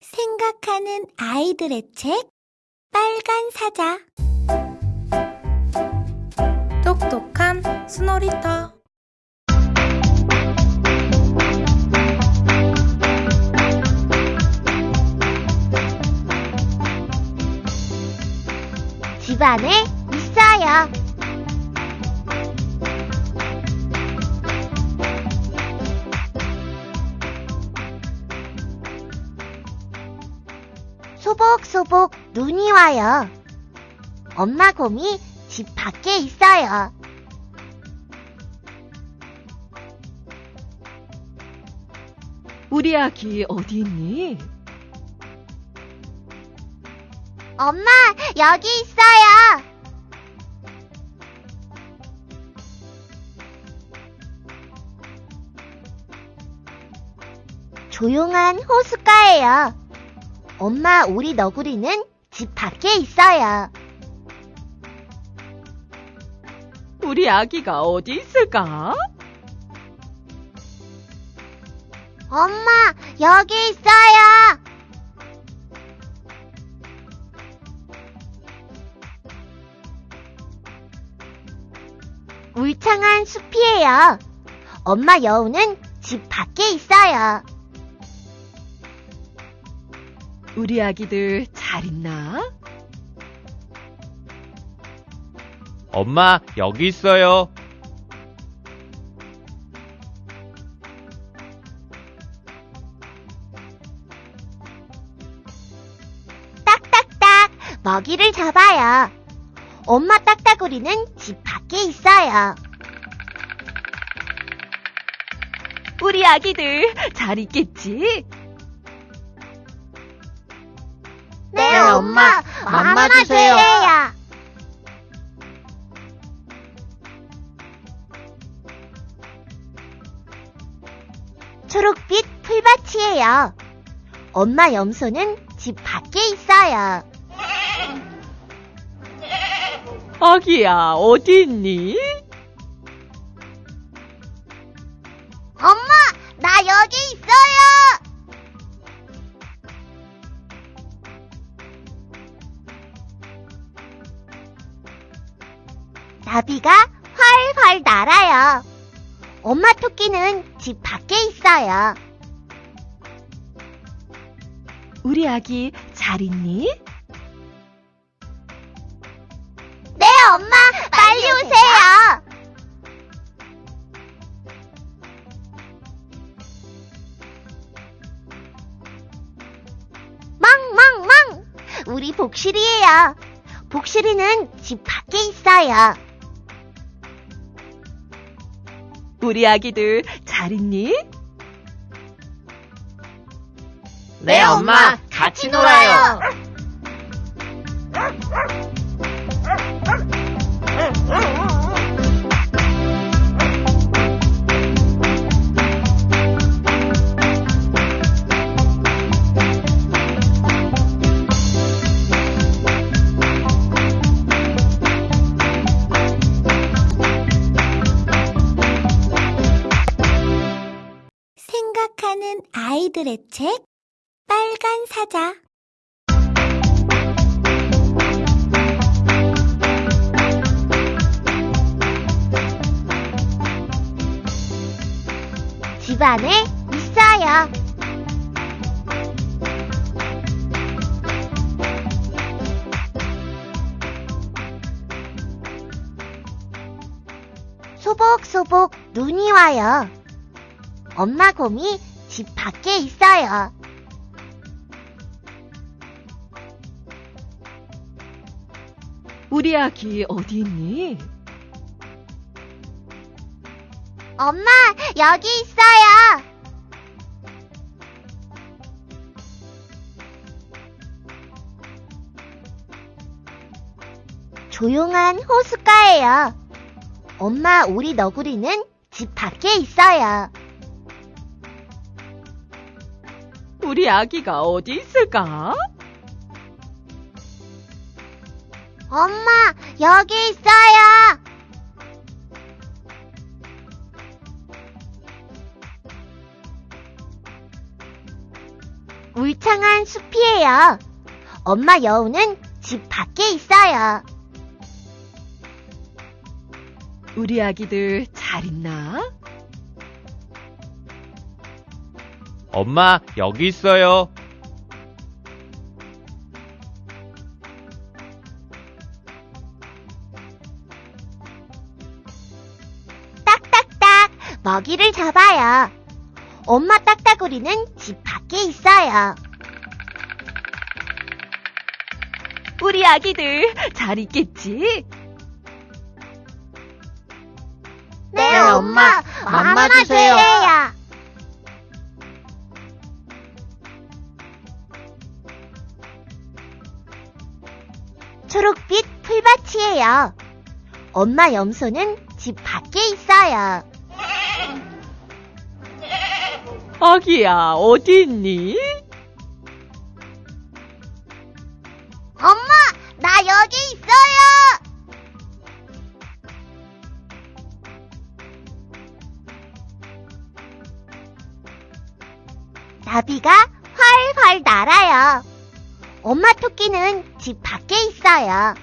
생각하는 아이들의 책 빨간 사자 똑똑한 스노리터 집 안에 있어요. 소복소복 눈이 와요. 엄마 곰이 집 밖에 있어요. 우리 아기 어디 있니? 엄마, 여기 있어요. 조용한 호숫가예요. 엄마, 우리 너구리는 집 밖에 있어요. 우리 아기가 어디 있을까? 엄마, 여기 있어요. 울창한 숲이에요. 엄마 여우는 집 밖에 있어요. 우리 아기들 잘 있나? 엄마, 여기 있어요. 딱딱딱 먹이를 잡아요. 엄마 딱따구리는 집 밖에 있어요. 우리 아기들 잘 있겠지? 맘마 주세요. 초록빛 풀밭이에요. 엄마 염소는 집 밖에 있어요. 아기야, 어디 있니? 토끼는 집 밖에 있어요. 우리 아기 잘 있니? 네, 엄마, 빨리 오세요! 망망망! 우리 복실이에요. 복실이는 집 밖에 있어요. 우리 아기들 잘 있니? 네, 엄마. 같이 놀아요. 아이들의 책 빨간 사자 집 안에 있어요. 소복소복 눈이 와요. 엄마 곰이 집 밖에 있어요. 우리 아기 어디 있니? 엄마, 여기 있어요. 조용한 호숫가예요. 엄마, 우리 너구리는 집 밖에 있어요. 우리 아기가 어디 있을까? 엄마, 여기 있어요. 울 울창한 숲이에요. 엄마 여우는 집 밖에 있어요. 우리 아기들 잘 있나? 엄마, 여기 있어요. 딱딱딱 먹이를 잡아요. 엄마 딱따구리는 집 밖에 있어요. 우리 아기들 잘 있겠지? 네, 엄마. 맘마 주세요. 초록빛 풀밭이에요. 엄마 염소는 집 밖에 있어요. 아기야, 어디 있니? 엄마 토끼는 집 밖에 있어요.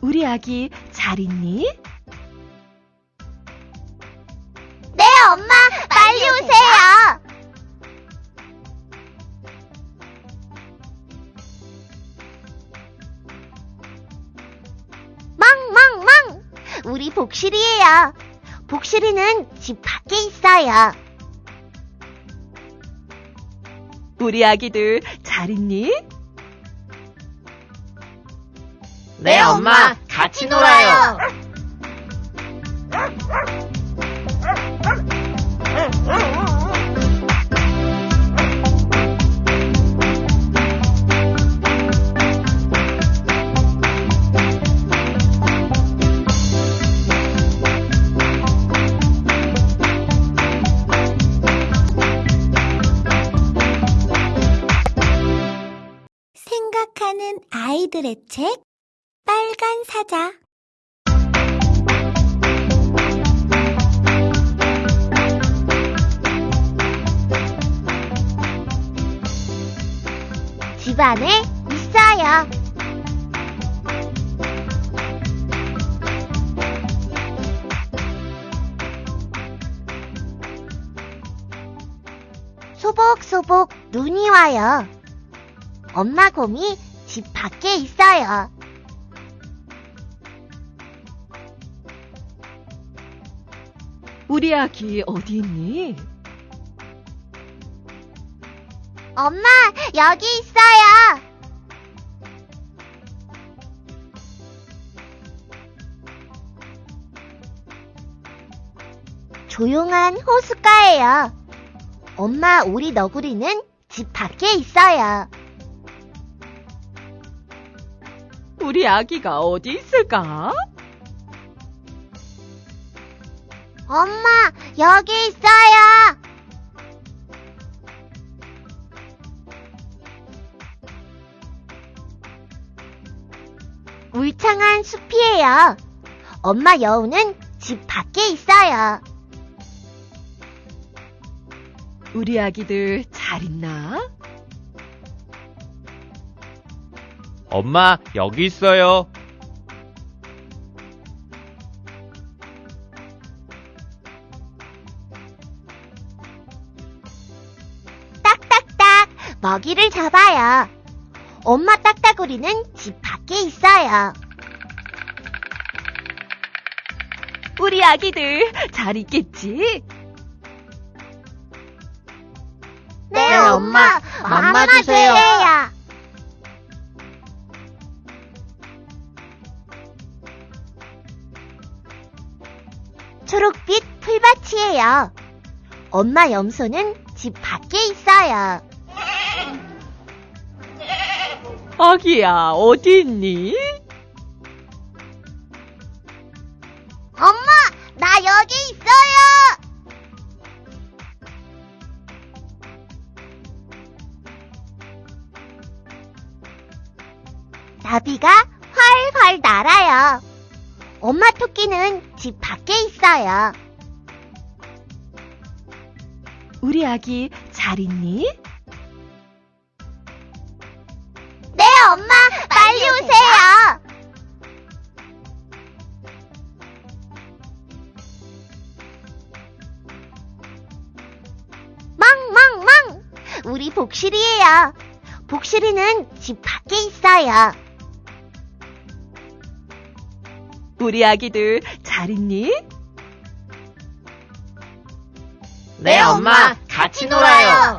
우리 아기 잘 있니? 네, 엄마, 빨리 오세요. 망망망! 우리 복실이에요. 복실이는 집 밖에 있어요. 우리 아기들 잘 있니? 네, 엄마. 같이 놀아요. 아이들의 책 빨간 사자 집 안에 있어요. 소복소복 눈이 와요. 엄마 곰이 집 밖에 있어요. 우리 아기 어디 있니? 엄마, 여기 있어요. 조용한 호숫가예요. 엄마, 우리 너구리는 집 밖에 있어요. 우리 아기가 어디 있을까? 엄마, 여기 있어요. 울창한 숲이에요. 엄마 여우는 집 밖에 있어요. 우리 아기들 잘 있나? 엄마, 여기 있어요. 딱딱딱 먹이를 잡아요. 엄마 딱따구리는 집 밖에 있어요. 우리 아기들 잘 있겠지? 네, 엄마. 맘마 주세요. 풀밭이에요. 엄마 염소는 집 밖에 있어요. 아기야, 어디 있니? 엄마, 나 여기 있어요. 나비가 활활 날아요. 엄마 토끼는 집 밖에 있어요. 우리 아기 잘잘 있니? 네, 엄마, 빨리 오세요. 망망망! 우리 복실이에요. 복실이는 집 밖에 있어요. 우리 아기들 잘 있니? 네, 엄마. 같이 놀아요.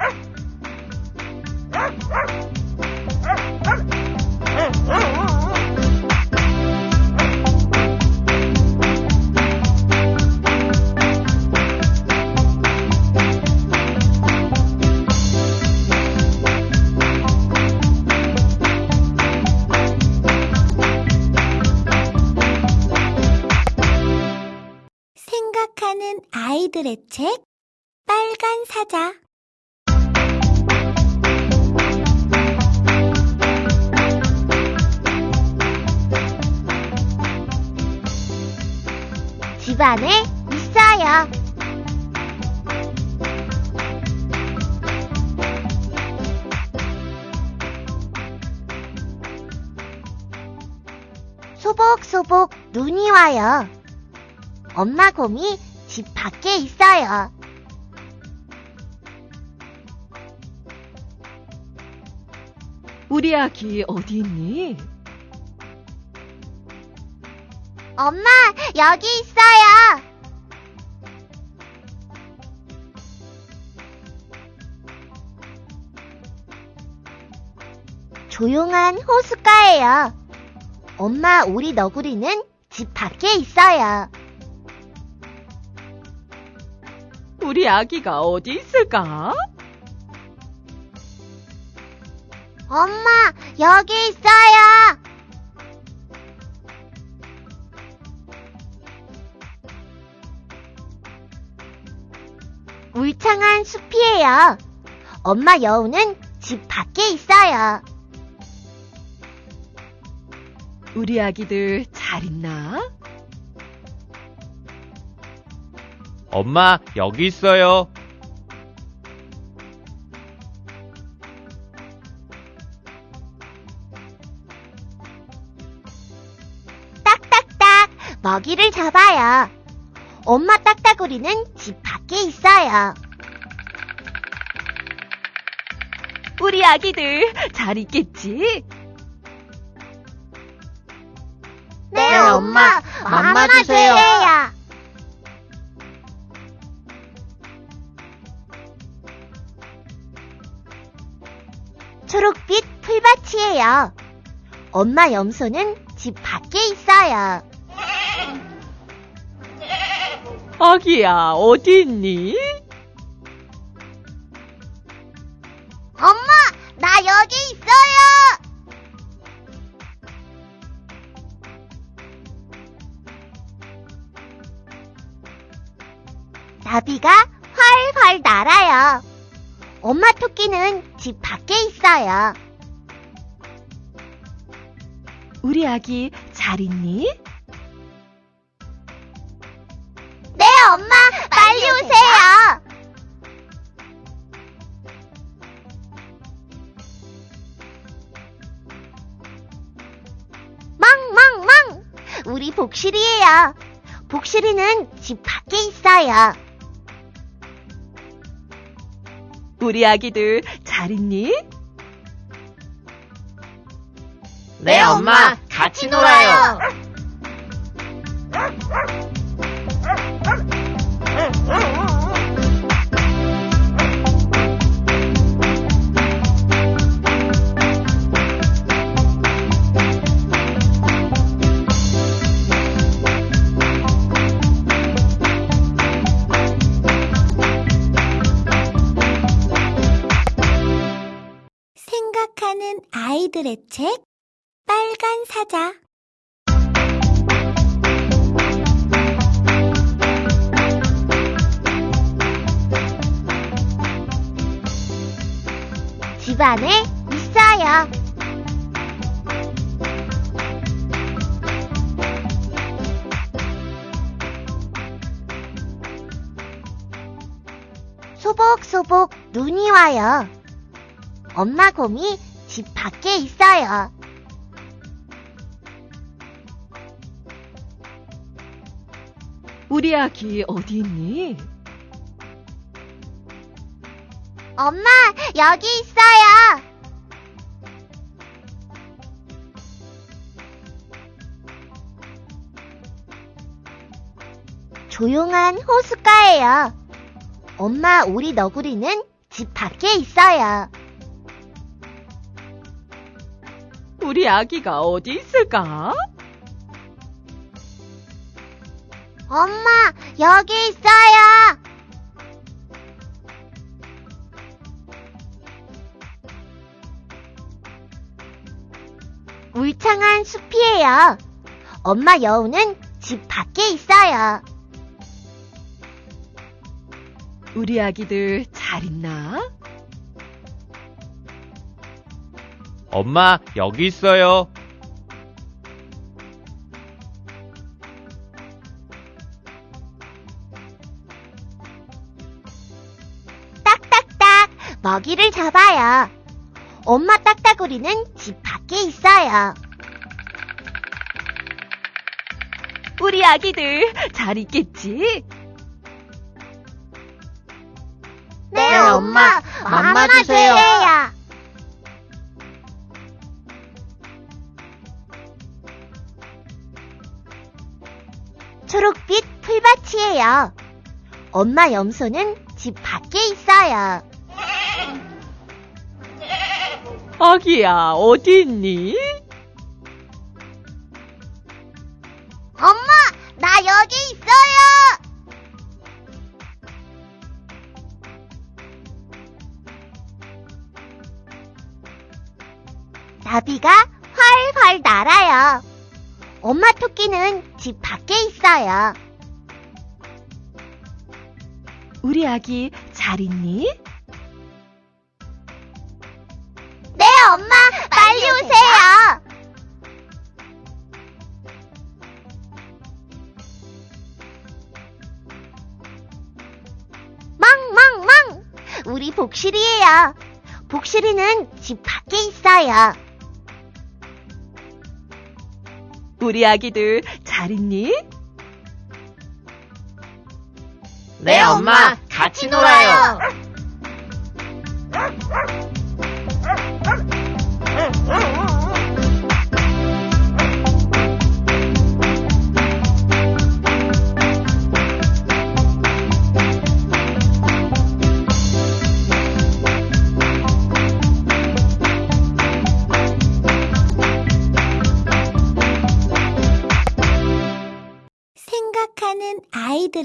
생각하는 아이들의 책 빨간 사자 집 안에 있어요. 소복소복 눈이 와요. 엄마 곰이 집 밖에 있어요. 우리 아기 어디 있니? 엄마, 여기 있어요. 조용한 호숫가예요. 엄마, 우리 너구리는 집 밖에 있어요. 우리 아기가 어디 있을까? 엄마, 여기 있어요. 울창한 숲이에요. 엄마 여우는 집 밖에 있어요. 우리 아기들 잘 있나? 엄마, 여기 있어요. 먹이를 잡아요. 엄마 딱따구리는 집 밖에 있어요. 우리 아기들 잘 있겠지? 네, 엄마. 맘마 주세요. 초록빛 풀밭이에요. 엄마 염소는 집 밖에 있어요. 아기야, 어디 있니? 엄마, 나 여기 있어요! 나비가 활활 날아요. 엄마 토끼는 집 밖에 있어요. 우리 아기 잘 있니? 네, 엄마, 빨리 오세요! 망망망! 우리 복실이에요. 복실이는 집 밖에 있어요. 우리 아기들 잘 있니? 네, 엄마. 같이 놀아요. 아이들의 책 빨간 사자 집 안에 있어요. 소복소복 눈이 와요. 엄마 곰이 집 밖에 있어요. 우리 아기 어디 있니? 엄마, 여기 있어요. 조용한 호숫가예요. 엄마 우리 너구리는 집 밖에 있어요. 우리 아기가 어디 있을까? 엄마, 여기 있어요. 울창한 숲이에요. 엄마 여우는 집 밖에 있어요. 우리 아기들 잘 있나? 엄마, 여기 있어요. 딱딱딱 먹이를 잡아요. 엄마 딱따구리는 집 밖에 있어요. 우리 아기들 잘 있겠지? 네, 엄마. 맘마 주세요. 초록빛 풀밭이에요. 엄마 염소는 집 밖에 있어요. 아기야, 어디 있니? 엄마 토끼는 집 밖에 있어요. 우리 아기 잘 있니? 네, 엄마, 빨리 오세요! 멍멍멍! 우리 복실이에요. 복실이는 집 밖에 있어요. 우리 아기들 잘 있니? 네, 엄마. 같이 놀아요.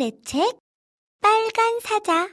생각하는 아이들의 책 빨간 사자